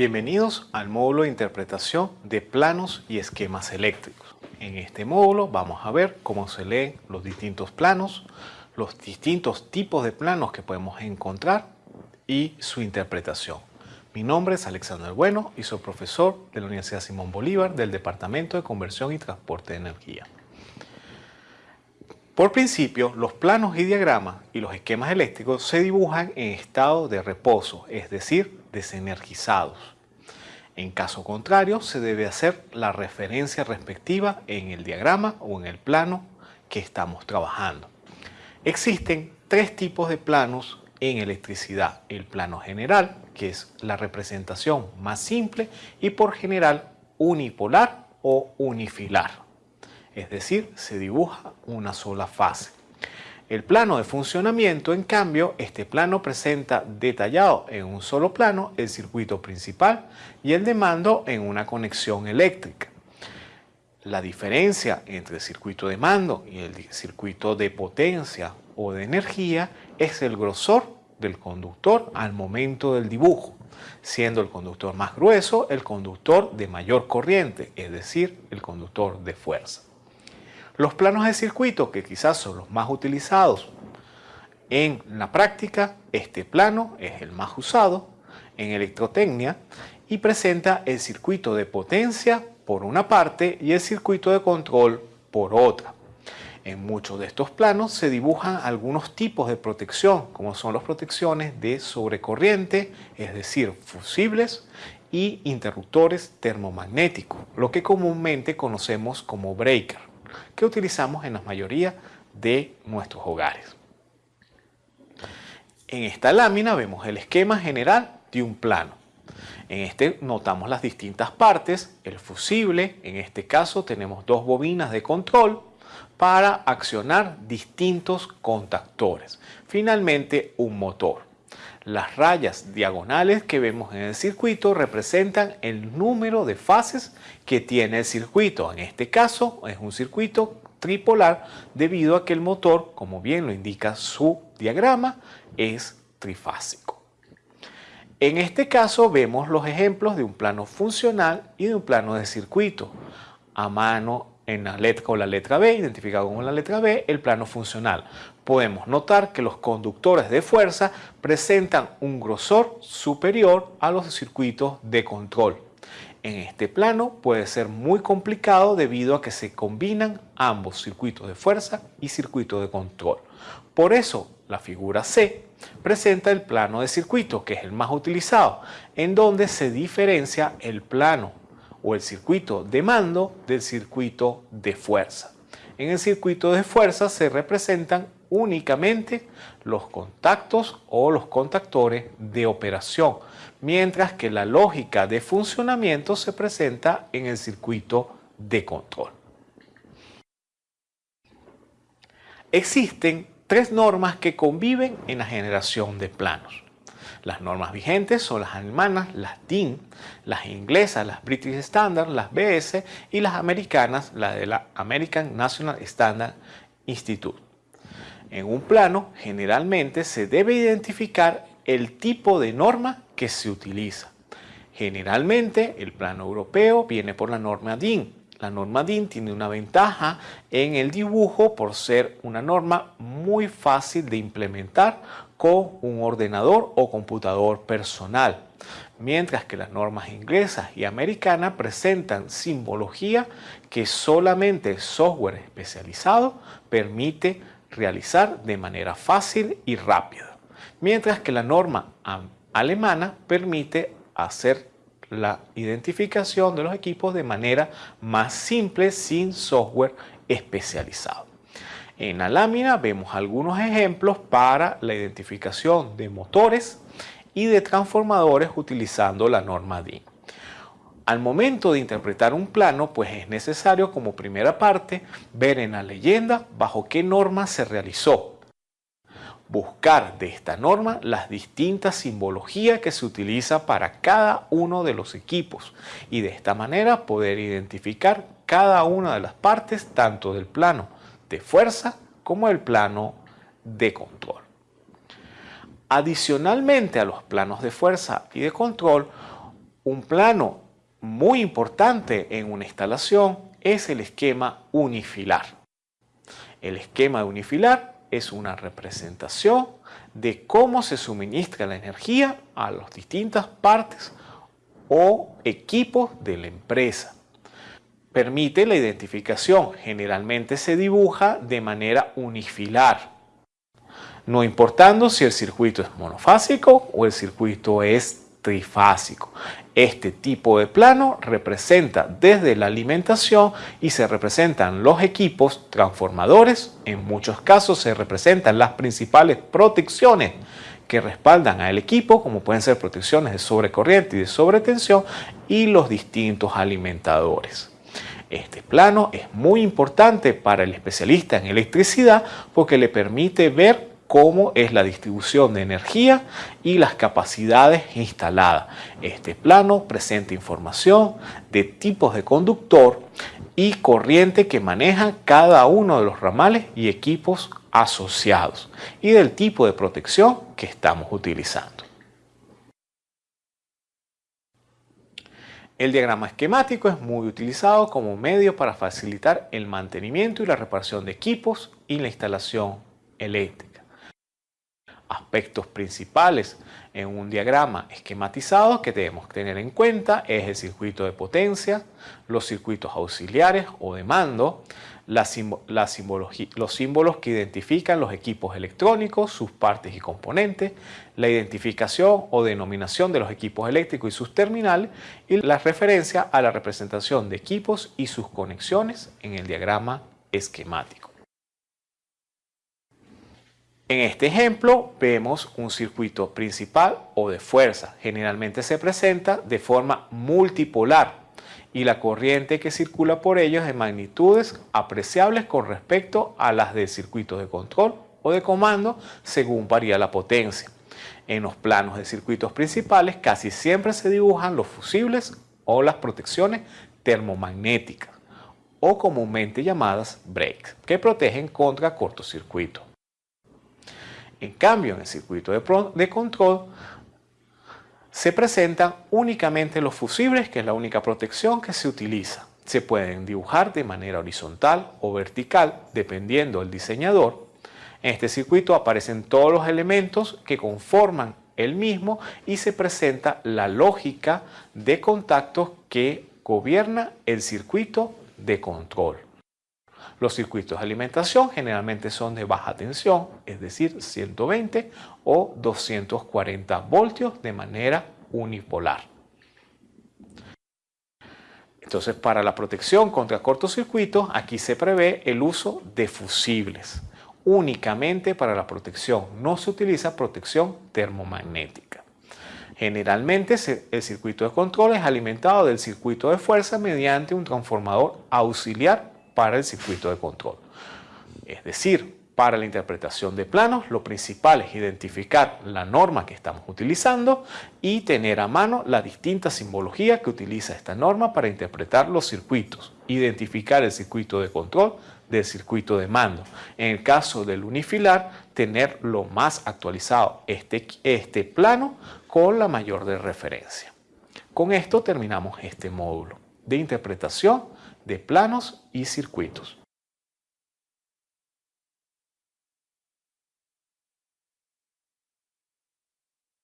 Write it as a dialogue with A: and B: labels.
A: Bienvenidos al módulo de interpretación de planos y esquemas eléctricos. En este módulo vamos a ver cómo se leen los distintos planos, los distintos tipos de planos que podemos encontrar y su interpretación. Mi nombre es Alexander Bueno y soy profesor de la Universidad Simón Bolívar del Departamento de Conversión y Transporte de Energía. Por principio, los planos y diagramas y los esquemas eléctricos se dibujan en estado de reposo, es decir, desenergizados. En caso contrario, se debe hacer la referencia respectiva en el diagrama o en el plano que estamos trabajando. Existen tres tipos de planos en electricidad. El plano general, que es la representación más simple y por general unipolar o unifilar es decir, se dibuja una sola fase. El plano de funcionamiento, en cambio, este plano presenta detallado en un solo plano el circuito principal y el de mando en una conexión eléctrica. La diferencia entre el circuito de mando y el circuito de potencia o de energía es el grosor del conductor al momento del dibujo, siendo el conductor más grueso el conductor de mayor corriente, es decir, el conductor de fuerza. Los planos de circuito, que quizás son los más utilizados en la práctica, este plano es el más usado en electrotecnia y presenta el circuito de potencia por una parte y el circuito de control por otra. En muchos de estos planos se dibujan algunos tipos de protección, como son las protecciones de sobrecorriente, es decir, fusibles, y interruptores termomagnéticos, lo que comúnmente conocemos como breaker que utilizamos en la mayoría de nuestros hogares. En esta lámina vemos el esquema general de un plano. En este notamos las distintas partes, el fusible, en este caso tenemos dos bobinas de control para accionar distintos contactores. Finalmente un motor. Las rayas diagonales que vemos en el circuito representan el número de fases que tiene el circuito. En este caso es un circuito tripolar debido a que el motor, como bien lo indica su diagrama, es trifásico. En este caso vemos los ejemplos de un plano funcional y de un plano de circuito. A mano en la letra con la letra B, identificado como la letra B, el plano funcional. Podemos notar que los conductores de fuerza presentan un grosor superior a los circuitos de control. En este plano puede ser muy complicado debido a que se combinan ambos circuitos de fuerza y circuito de control. Por eso la figura C presenta el plano de circuito, que es el más utilizado, en donde se diferencia el plano o el circuito de mando del circuito de fuerza. En el circuito de fuerza se representan únicamente los contactos o los contactores de operación, mientras que la lógica de funcionamiento se presenta en el circuito de control. Existen tres normas que conviven en la generación de planos. Las normas vigentes son las alemanas, las DIN, las inglesas, las British Standard, las BS y las americanas, la de la American National Standard Institute. En un plano, generalmente se debe identificar el tipo de norma que se utiliza. Generalmente, el plano europeo viene por la norma DIN. La norma DIN tiene una ventaja en el dibujo por ser una norma muy fácil de implementar con un ordenador o computador personal, mientras que las normas inglesas y americanas presentan simbología que solamente software especializado permite realizar de manera fácil y rápida, mientras que la norma alemana permite hacer la identificación de los equipos de manera más simple sin software especializado. En la lámina vemos algunos ejemplos para la identificación de motores y de transformadores utilizando la norma DIN. Al momento de interpretar un plano, pues es necesario como primera parte ver en la leyenda bajo qué norma se realizó. Buscar de esta norma las distintas simbologías que se utiliza para cada uno de los equipos y de esta manera poder identificar cada una de las partes tanto del plano de fuerza como el plano de control. Adicionalmente a los planos de fuerza y de control, Un plano muy importante en una instalación es el esquema unifilar. El esquema unifilar es una representación de cómo se suministra la energía a las distintas partes o equipos de la empresa. Permite la identificación, generalmente se dibuja de manera unifilar, no importando si el circuito es monofásico o el circuito es trifásico. Este tipo de plano representa desde la alimentación y se representan los equipos transformadores, en muchos casos se representan las principales protecciones que respaldan al equipo, como pueden ser protecciones de sobrecorriente y de sobretensión, y los distintos alimentadores. Este plano es muy importante para el especialista en electricidad porque le permite ver cómo es la distribución de energía y las capacidades instaladas. Este plano presenta información de tipos de conductor y corriente que maneja cada uno de los ramales y equipos asociados y del tipo de protección que estamos utilizando. El diagrama esquemático es muy utilizado como medio para facilitar el mantenimiento y la reparación de equipos y la instalación eléctrica aspectos principales en un diagrama esquematizado que debemos tener en cuenta es el circuito de potencia, los circuitos auxiliares o de mando, los símbolos que identifican los equipos electrónicos, sus partes y componentes, la identificación o denominación de los equipos eléctricos y sus terminales y la referencia a la representación de equipos y sus conexiones en el diagrama esquemático. En este ejemplo vemos un circuito principal o de fuerza. Generalmente se presenta de forma multipolar y la corriente que circula por ellos es de magnitudes apreciables con respecto a las del circuito de control o de comando según varía la potencia. En los planos de circuitos principales casi siempre se dibujan los fusibles o las protecciones termomagnéticas o comúnmente llamadas breaks que protegen contra cortocircuito. En cambio, en el circuito de, control se presentan únicamente los fusibles, que es la única protección que se utiliza. Se pueden dibujar de manera horizontal o vertical, dependiendo del diseñador. En este circuito aparecen todos los elementos que conforman el mismo y se presenta la lógica de contactos que gobierna el circuito de control. Los circuitos de alimentación generalmente son de baja tensión, es decir, 120 o 240 voltios de manera unipolar. Entonces, para la protección contra cortocircuitos, aquí se prevé el uso de fusibles. Únicamente para la protección, no se utiliza protección termomagnética. Generalmente el circuito de control es alimentado del circuito de fuerza mediante un transformador auxiliar para el circuito de control. Es decir, para la interpretación de planos, lo principal es identificar la norma que estamos utilizando y tener a mano la distinta simbología que utiliza esta norma para interpretar los circuitos. Identificar el circuito de control del circuito de mando. En el caso del unifilar, tener lo más actualizado este, este plano con la mayor de referencia. Con esto terminamos este módulo de interpretación de planos y circuitos.